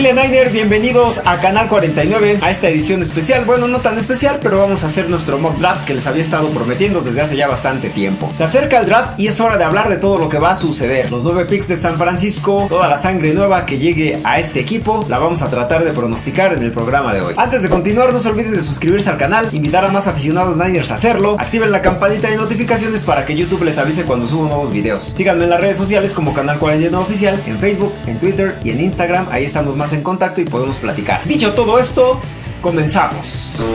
Familia Niner, bienvenidos a Canal 49, a esta edición especial. Bueno, no tan especial, pero vamos a hacer nuestro mock draft que les había estado prometiendo desde hace ya bastante tiempo. Se acerca el draft y es hora de hablar de todo lo que va a suceder. Los 9 picks de San Francisco, toda la sangre nueva que llegue a este equipo, la vamos a tratar de pronosticar en el programa de hoy. Antes de continuar, no se olviden de suscribirse al canal, invitar a más aficionados Niners a hacerlo, activen la campanita de notificaciones para que YouTube les avise cuando subo nuevos videos. Síganme en las redes sociales como Canal 49 Oficial, en Facebook, en Twitter y en Instagram, ahí estamos más en contacto y podemos platicar. Dicho todo esto, comenzamos.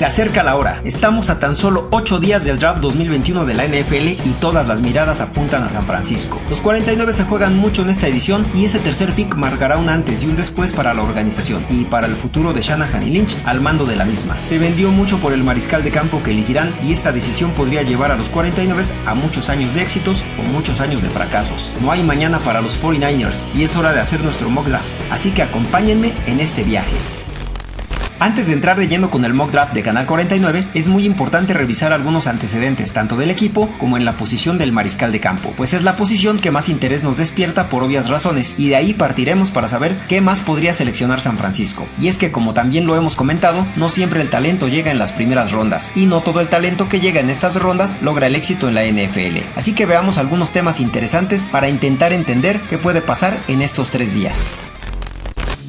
Se acerca la hora, estamos a tan solo 8 días del draft 2021 de la NFL y todas las miradas apuntan a San Francisco. Los 49 se juegan mucho en esta edición y ese tercer pick marcará un antes y un después para la organización y para el futuro de Shanahan y Lynch al mando de la misma. Se vendió mucho por el mariscal de campo que elegirán y esta decisión podría llevar a los 49 a muchos años de éxitos o muchos años de fracasos. No hay mañana para los 49ers y es hora de hacer nuestro mock draft, así que acompáñenme en este viaje. Antes de entrar de lleno con el mock draft de Canal 49, es muy importante revisar algunos antecedentes tanto del equipo como en la posición del mariscal de campo, pues es la posición que más interés nos despierta por obvias razones y de ahí partiremos para saber qué más podría seleccionar San Francisco. Y es que como también lo hemos comentado, no siempre el talento llega en las primeras rondas y no todo el talento que llega en estas rondas logra el éxito en la NFL. Así que veamos algunos temas interesantes para intentar entender qué puede pasar en estos tres días.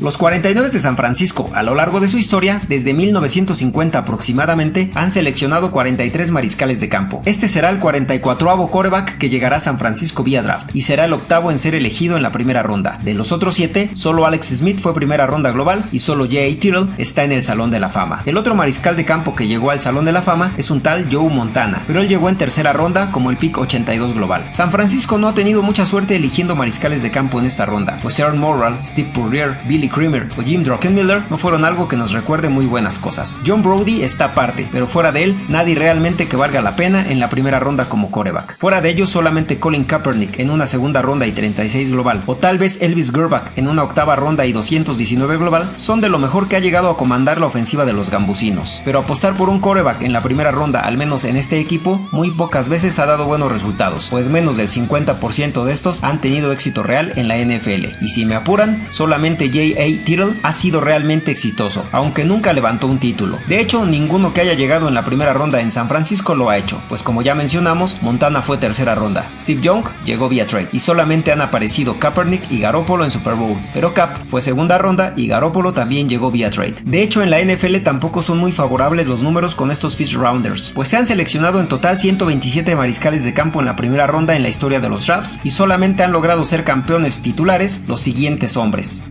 Los 49 de San Francisco, a lo largo de su historia, desde 1950 aproximadamente, han seleccionado 43 mariscales de campo. Este será el 44avo coreback que llegará a San Francisco vía draft y será el octavo en ser elegido en la primera ronda. De los otros 7, solo Alex Smith fue primera ronda global y solo J.A. Tyrrell está en el Salón de la Fama. El otro mariscal de campo que llegó al Salón de la Fama es un tal Joe Montana, pero él llegó en tercera ronda como el pick 82 global. San Francisco no ha tenido mucha suerte eligiendo mariscales de campo en esta ronda, pues Aaron Morrall, Steve Purrier, Billy Creamer o Jim Druckenmiller no fueron algo que nos recuerde muy buenas cosas. John Brody está aparte, pero fuera de él, nadie realmente que valga la pena en la primera ronda como coreback. Fuera de ellos, solamente Colin Kaepernick en una segunda ronda y 36 global, o tal vez Elvis Gerbach en una octava ronda y 219 global, son de lo mejor que ha llegado a comandar la ofensiva de los gambusinos. Pero apostar por un coreback en la primera ronda, al menos en este equipo, muy pocas veces ha dado buenos resultados, pues menos del 50% de estos han tenido éxito real en la NFL. Y si me apuran, solamente J.A. Tyrrell ha sido realmente exitoso, aunque nunca levantó un título. De hecho, ninguno que haya llegado en la primera ronda en San Francisco lo ha hecho, pues como ya mencionamos, Montana fue tercera ronda, Steve Young llegó vía trade y solamente han aparecido Kaepernick y Garoppolo en Super Bowl, pero Cap fue segunda ronda y Garoppolo también llegó vía trade. De hecho, en la NFL tampoco son muy favorables los números con estos Fish Rounders, pues se han seleccionado en total 127 mariscales de campo en la primera ronda en la historia de los drafts y solamente han logrado ser campeones titulares los siguientes hombres.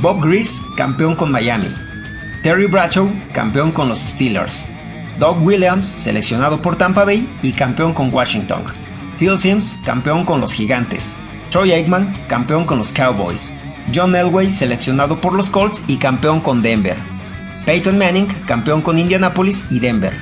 Bob Grease, campeón con Miami. Terry Bradshaw, campeón con los Steelers. Doug Williams, seleccionado por Tampa Bay y campeón con Washington. Phil Sims, campeón con los Gigantes. Troy Aikman, campeón con los Cowboys. John Elway, seleccionado por los Colts y campeón con Denver. Peyton Manning, campeón con Indianapolis y Denver.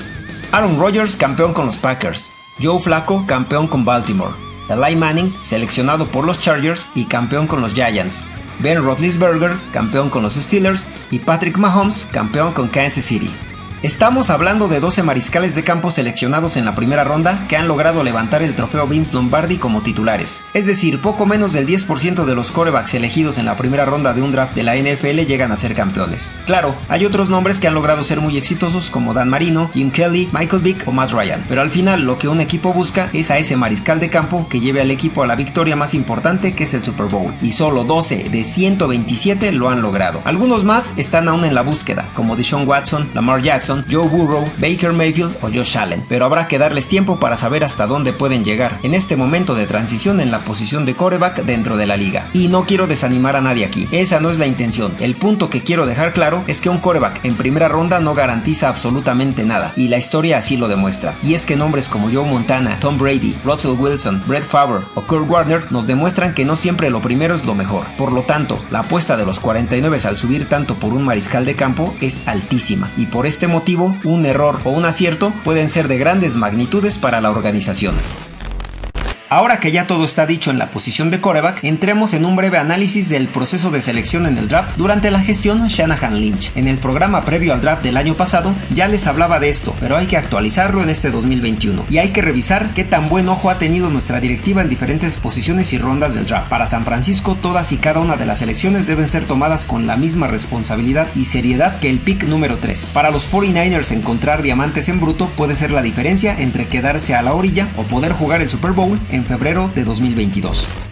Aaron Rodgers, campeón con los Packers. Joe Flacco, campeón con Baltimore. Eli Manning, seleccionado por los Chargers y campeón con los Giants. Ben Roethlisberger, campeón con los Steelers, y Patrick Mahomes, campeón con Kansas City. Estamos hablando de 12 mariscales de campo seleccionados en la primera ronda que han logrado levantar el trofeo Vince Lombardi como titulares. Es decir, poco menos del 10% de los corebacks elegidos en la primera ronda de un draft de la NFL llegan a ser campeones. Claro, hay otros nombres que han logrado ser muy exitosos como Dan Marino, Jim Kelly, Michael Vick o Matt Ryan, pero al final lo que un equipo busca es a ese mariscal de campo que lleve al equipo a la victoria más importante que es el Super Bowl. Y solo 12 de 127 lo han logrado. Algunos más están aún en la búsqueda, como Deshaun Watson, Lamar Jackson, Joe Burrow, Baker Mayfield o Josh Allen, pero habrá que darles tiempo para saber hasta dónde pueden llegar en este momento de transición en la posición de coreback dentro de la liga. Y no quiero desanimar a nadie aquí, esa no es la intención. El punto que quiero dejar claro es que un coreback en primera ronda no garantiza absolutamente nada, y la historia así lo demuestra. Y es que nombres como Joe Montana, Tom Brady, Russell Wilson, Brett Favre o Kurt Warner nos demuestran que no siempre lo primero es lo mejor. Por lo tanto, la apuesta de los 49 al subir tanto por un mariscal de campo es altísima, y por este motivo motivo, un error o un acierto pueden ser de grandes magnitudes para la organización. Ahora que ya todo está dicho en la posición de coreback, entremos en un breve análisis del proceso de selección en el draft durante la gestión Shanahan Lynch. En el programa previo al draft del año pasado ya les hablaba de esto, pero hay que actualizarlo en este 2021 y hay que revisar qué tan buen ojo ha tenido nuestra directiva en diferentes posiciones y rondas del draft. Para San Francisco, todas y cada una de las selecciones deben ser tomadas con la misma responsabilidad y seriedad que el pick número 3. Para los 49ers encontrar diamantes en bruto puede ser la diferencia entre quedarse a la orilla o poder jugar el Super Bowl febrero de 2022.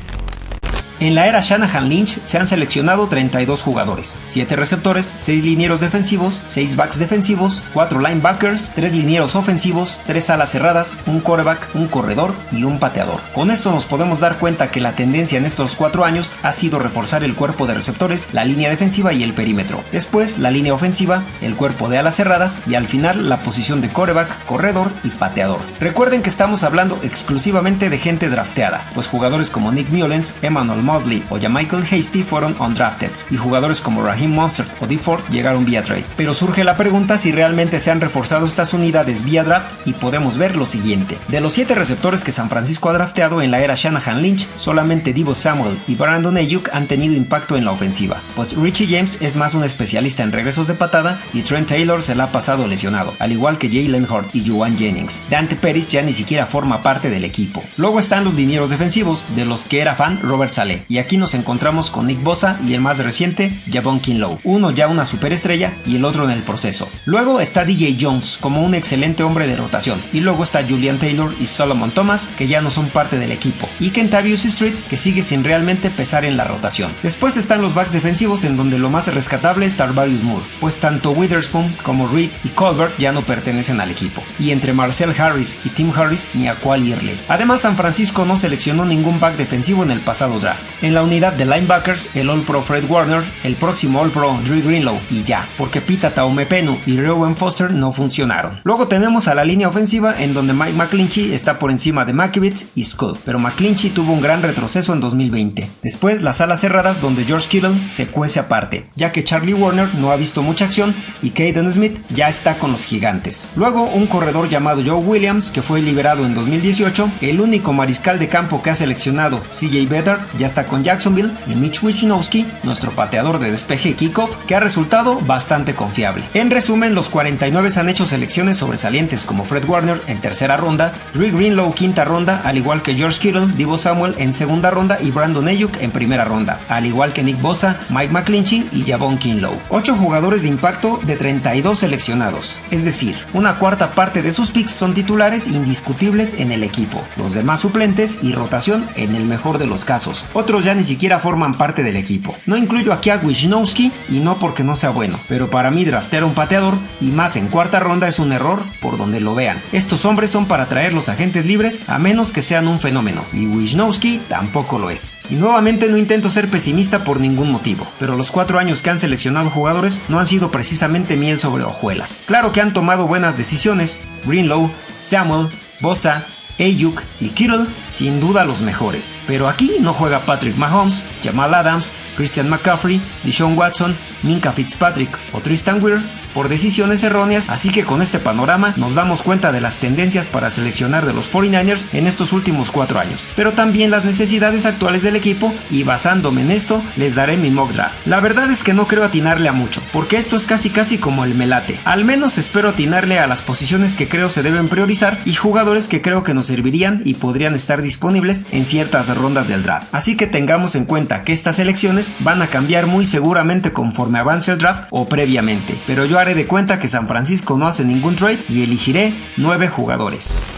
En la era Shanahan Lynch se han seleccionado 32 jugadores, 7 receptores, 6 linieros defensivos, 6 backs defensivos, 4 linebackers, 3 linieros ofensivos, 3 alas cerradas, un quarterback, un corredor y un pateador. Con esto nos podemos dar cuenta que la tendencia en estos 4 años ha sido reforzar el cuerpo de receptores, la línea defensiva y el perímetro. Después la línea ofensiva, el cuerpo de alas cerradas y al final la posición de quarterback, corredor y pateador. Recuerden que estamos hablando exclusivamente de gente drafteada, pues jugadores como Nick Mullens, Emmanuel Mosley o ya Michael Hasty fueron undrafted y jugadores como Raheem Monster o D. Ford llegaron vía trade. Pero surge la pregunta si realmente se han reforzado estas unidades vía draft y podemos ver lo siguiente. De los 7 receptores que San Francisco ha drafteado en la era Shanahan Lynch, solamente Divo Samuel y Brandon Ayuk han tenido impacto en la ofensiva, pues Richie James es más un especialista en regresos de patada y Trent Taylor se la ha pasado lesionado, al igual que Jalen Hurt y Juwan Jennings. Dante Pérez ya ni siquiera forma parte del equipo. Luego están los linieros defensivos, de los que era fan Robert Saleh y aquí nos encontramos con Nick Bosa y el más reciente, Javon Kinlow, uno ya una superestrella y el otro en el proceso. Luego está DJ Jones como un excelente hombre de rotación, y luego está Julian Taylor y Solomon Thomas que ya no son parte del equipo, y Kentavious Street que sigue sin realmente pesar en la rotación. Después están los backs defensivos en donde lo más rescatable es Tarvarius Moore, pues tanto Witherspoon como Reed y Colbert ya no pertenecen al equipo, y entre Marcel Harris y Tim Harris ni a cuál irle. Además San Francisco no seleccionó ningún back defensivo en el pasado draft. En la unidad de linebackers, el All Pro Fred Warner, el próximo All Pro Drew Greenlow y ya, porque Pita Taumepenu y Rowan Foster no funcionaron. Luego tenemos a la línea ofensiva en donde Mike McClinchy está por encima de Makiewicz y Scott, pero McClinchy tuvo un gran retroceso en 2020. Después las alas cerradas donde George Kittle se cuece aparte, ya que Charlie Warner no ha visto mucha acción y Caden Smith ya está con los gigantes. Luego un corredor llamado Joe Williams que fue liberado en 2018, el único mariscal de campo que ha seleccionado CJ Better ya está con Jacksonville y Mitch Wisnowski, nuestro pateador de despeje y kickoff, que ha resultado bastante confiable. En resumen, los 49 han hecho selecciones sobresalientes como Fred Warner en tercera ronda, Rick Greenlow quinta ronda, al igual que George Kittle, Divo Samuel en segunda ronda y Brandon Ayuk en primera ronda, al igual que Nick Bosa, Mike McClinchy y Javon Kinlow. 8 jugadores de impacto de 32 seleccionados, es decir, una cuarta parte de sus picks son titulares indiscutibles en el equipo, los demás suplentes y rotación en el mejor de los casos. Otros ya ni siquiera forman parte del equipo. No incluyo aquí a Wisnowski y no porque no sea bueno, pero para mí draftear un pateador y más en cuarta ronda es un error por donde lo vean. Estos hombres son para traer los agentes libres a menos que sean un fenómeno y Wisnowski tampoco lo es. Y nuevamente no intento ser pesimista por ningún motivo, pero los cuatro años que han seleccionado jugadores no han sido precisamente miel sobre hojuelas. Claro que han tomado buenas decisiones, Greenlow, Samuel, Bosa, Ayuk y Kittle sin duda los mejores, pero aquí no juega Patrick Mahomes, Jamal Adams, Christian McCaffrey, Deshaun Watson, Minka Fitzpatrick o Tristan Wirfs por decisiones erróneas, así que con este panorama nos damos cuenta de las tendencias para seleccionar de los 49ers en estos últimos cuatro años, pero también las necesidades actuales del equipo y basándome en esto les daré mi mock draft. La verdad es que no creo atinarle a mucho, porque esto es casi casi como el melate. Al menos espero atinarle a las posiciones que creo se deben priorizar y jugadores que creo que nos servirían y podrían estar disponibles en ciertas rondas del draft. Así que tengamos en cuenta que estas elecciones van a cambiar muy seguramente conforme avance el draft o previamente, pero yo haré de cuenta que San Francisco no hace ningún trade y elegiré 9 jugadores.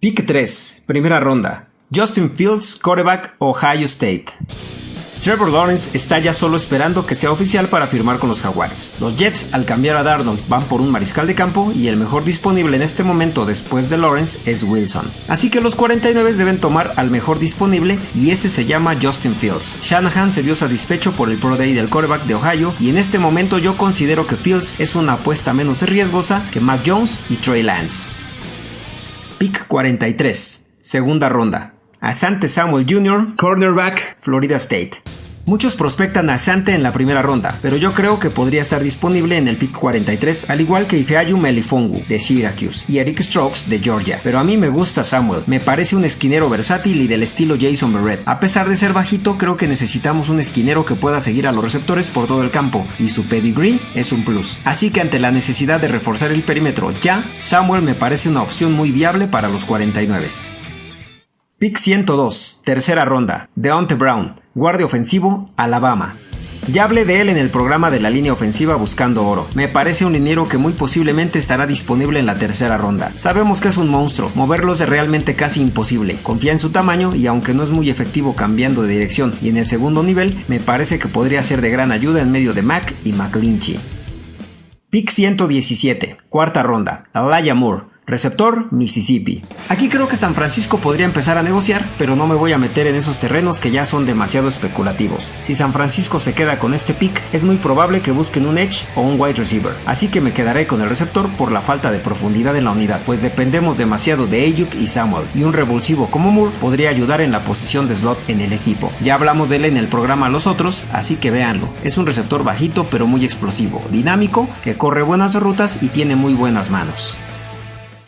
Pick 3, primera ronda. Justin Fields, quarterback, Ohio State. Trevor Lawrence está ya solo esperando que sea oficial para firmar con los Jaguares. Los Jets, al cambiar a Darnold, van por un mariscal de campo y el mejor disponible en este momento después de Lawrence es Wilson. Así que los 49 deben tomar al mejor disponible y ese se llama Justin Fields. Shanahan se vio satisfecho por el Pro Day del quarterback de Ohio y en este momento yo considero que Fields es una apuesta menos riesgosa que Mac Jones y Trey Lance. Pick 43, segunda ronda. Asante Samuel Jr., cornerback, Florida State. Muchos prospectan a Sante en la primera ronda, pero yo creo que podría estar disponible en el pick 43, al igual que Ifeayu Melifongu de Syracuse y Eric Strokes de Georgia. Pero a mí me gusta Samuel, me parece un esquinero versátil y del estilo Jason Barrett. A pesar de ser bajito, creo que necesitamos un esquinero que pueda seguir a los receptores por todo el campo, y su pedigree es un plus. Así que ante la necesidad de reforzar el perímetro ya, Samuel me parece una opción muy viable para los 49. Pick 102, tercera ronda, Deontay Brown, guardia ofensivo, Alabama. Ya hablé de él en el programa de la línea ofensiva Buscando Oro. Me parece un liniero que muy posiblemente estará disponible en la tercera ronda. Sabemos que es un monstruo, moverlo es realmente casi imposible. Confía en su tamaño y aunque no es muy efectivo cambiando de dirección y en el segundo nivel, me parece que podría ser de gran ayuda en medio de Mac y McClinchy. Pick 117, cuarta ronda, Alaya Moore. Receptor, Mississippi. Aquí creo que San Francisco podría empezar a negociar, pero no me voy a meter en esos terrenos que ya son demasiado especulativos. Si San Francisco se queda con este pick, es muy probable que busquen un edge o un wide receiver, así que me quedaré con el receptor por la falta de profundidad en la unidad, pues dependemos demasiado de Ayuk y Samuel, y un revulsivo como Moore podría ayudar en la posición de slot en el equipo. Ya hablamos de él en el programa Los Otros, así que véanlo. Es un receptor bajito pero muy explosivo, dinámico, que corre buenas rutas y tiene muy buenas manos.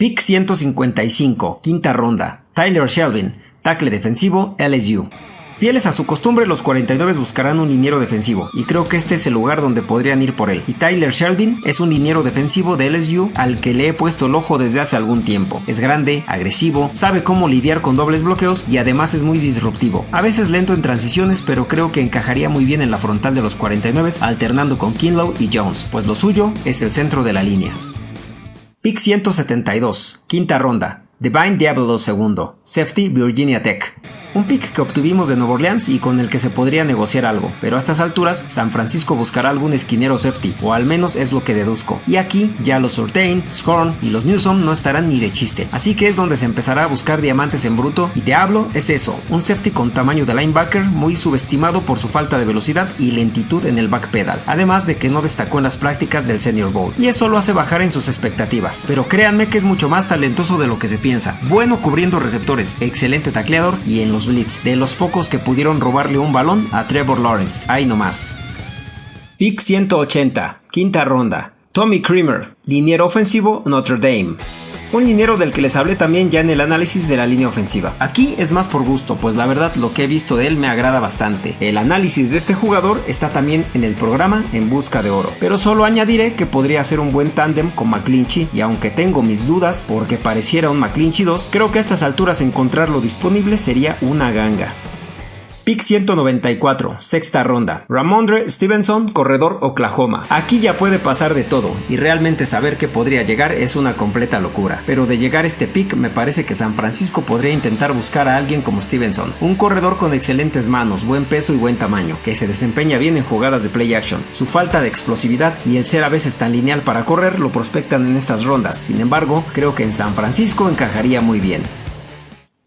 Pick 155, quinta ronda. Tyler Shelvin, tackle defensivo, LSU. Fieles a su costumbre, los 49 buscarán un liniero defensivo, y creo que este es el lugar donde podrían ir por él. Y Tyler Shelvin es un liniero defensivo de LSU al que le he puesto el ojo desde hace algún tiempo. Es grande, agresivo, sabe cómo lidiar con dobles bloqueos y además es muy disruptivo. A veces lento en transiciones, pero creo que encajaría muy bien en la frontal de los 49 alternando con Kinlow y Jones, pues lo suyo es el centro de la línea. Pick 172, quinta ronda. Divine Diablo II, Safety Virginia Tech. Un pick que obtuvimos de Nueva Orleans y con el que se podría negociar algo, pero a estas alturas San Francisco buscará algún esquinero safety, o al menos es lo que deduzco. Y aquí ya los Surtain, Scorn y los Newsom no estarán ni de chiste, así que es donde se empezará a buscar diamantes en bruto y te hablo es eso, un safety con tamaño de linebacker muy subestimado por su falta de velocidad y lentitud en el backpedal, además de que no destacó en las prácticas del Senior Bowl, y eso lo hace bajar en sus expectativas, pero créanme que es mucho más talentoso de lo que se piensa, bueno cubriendo receptores, excelente tacleador y en los blitz, de los pocos que pudieron robarle un balón a Trevor Lawrence. Ahí nomás. Pick 180, quinta ronda. Tommy Creamer, liniero ofensivo Notre Dame un dinero del que les hablé también ya en el análisis de la línea ofensiva. Aquí es más por gusto, pues la verdad lo que he visto de él me agrada bastante. El análisis de este jugador está también en el programa En Busca de Oro, pero solo añadiré que podría ser un buen tándem con McClinchy y aunque tengo mis dudas porque pareciera un McClinchy 2, creo que a estas alturas encontrarlo disponible sería una ganga. Pick 194, sexta ronda. Ramondre Stevenson, corredor Oklahoma. Aquí ya puede pasar de todo y realmente saber que podría llegar es una completa locura. Pero de llegar este pick me parece que San Francisco podría intentar buscar a alguien como Stevenson, un corredor con excelentes manos, buen peso y buen tamaño, que se desempeña bien en jugadas de play action. Su falta de explosividad y el ser a veces tan lineal para correr lo prospectan en estas rondas. Sin embargo, creo que en San Francisco encajaría muy bien.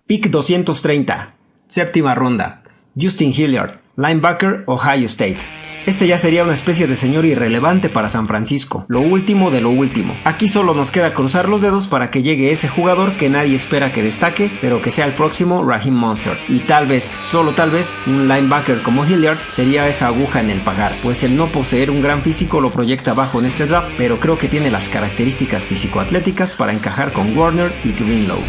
Pick 230, séptima ronda. Justin Hilliard, linebacker, Ohio State. Este ya sería una especie de señor irrelevante para San Francisco, lo último de lo último. Aquí solo nos queda cruzar los dedos para que llegue ese jugador que nadie espera que destaque, pero que sea el próximo Raheem Monster. Y tal vez, solo tal vez, un linebacker como Hilliard sería esa aguja en el pagar, pues el no poseer un gran físico lo proyecta bajo en este draft, pero creo que tiene las características físico-atléticas para encajar con Warner y Greenlow.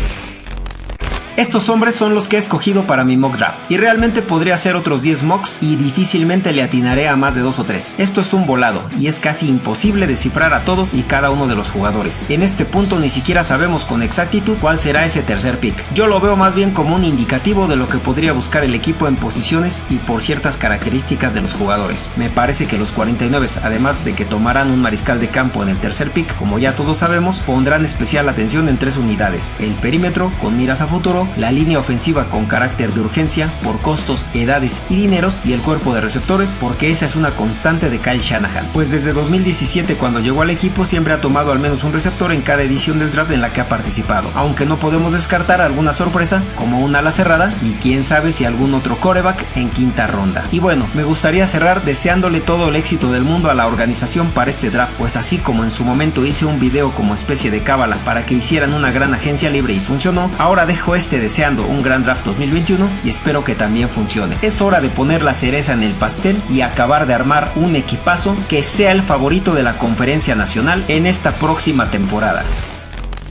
Estos hombres son los que he escogido para mi mock draft y realmente podría hacer otros 10 mocks y difícilmente le atinaré a más de 2 o 3. Esto es un volado y es casi imposible descifrar a todos y cada uno de los jugadores. En este punto ni siquiera sabemos con exactitud cuál será ese tercer pick. Yo lo veo más bien como un indicativo de lo que podría buscar el equipo en posiciones y por ciertas características de los jugadores. Me parece que los 49, además de que tomarán un mariscal de campo en el tercer pick, como ya todos sabemos, pondrán especial atención en tres unidades. El perímetro con miras a futuro, la línea ofensiva con carácter de urgencia por costos, edades y dineros y el cuerpo de receptores porque esa es una constante de Kyle Shanahan, pues desde 2017 cuando llegó al equipo siempre ha tomado al menos un receptor en cada edición del draft en la que ha participado, aunque no podemos descartar alguna sorpresa como una ala cerrada y quién sabe si algún otro coreback en quinta ronda. Y bueno, me gustaría cerrar deseándole todo el éxito del mundo a la organización para este draft, pues así como en su momento hice un video como especie de cábala para que hicieran una gran agencia libre y funcionó, ahora dejo este deseando un gran draft 2021 y espero que también funcione. Es hora de poner la cereza en el pastel y acabar de armar un equipazo que sea el favorito de la conferencia nacional en esta próxima temporada.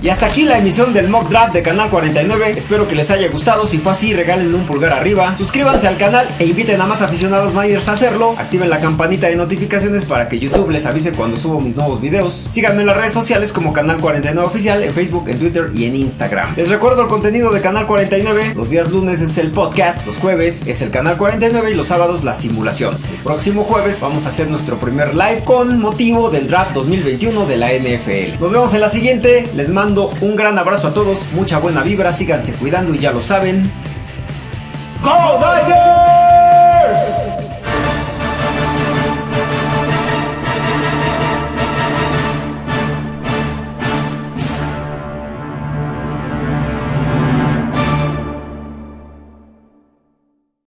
Y hasta aquí la emisión del mock draft de Canal 49. Espero que les haya gustado. Si fue así, regalen un pulgar arriba. Suscríbanse al canal e inviten a más aficionados Niners a hacerlo. Activen la campanita de notificaciones para que YouTube les avise cuando subo mis nuevos videos. Síganme en las redes sociales como Canal 49 Oficial, en Facebook, en Twitter y en Instagram. Les recuerdo el contenido de Canal 49. Los días lunes es el podcast, los jueves es el Canal 49 y los sábados la simulación. El próximo jueves vamos a hacer nuestro primer live con motivo del draft 2021 de la NFL. Nos vemos en la siguiente. Les un gran abrazo a todos, mucha buena vibra, síganse cuidando y ya lo saben. ¡Go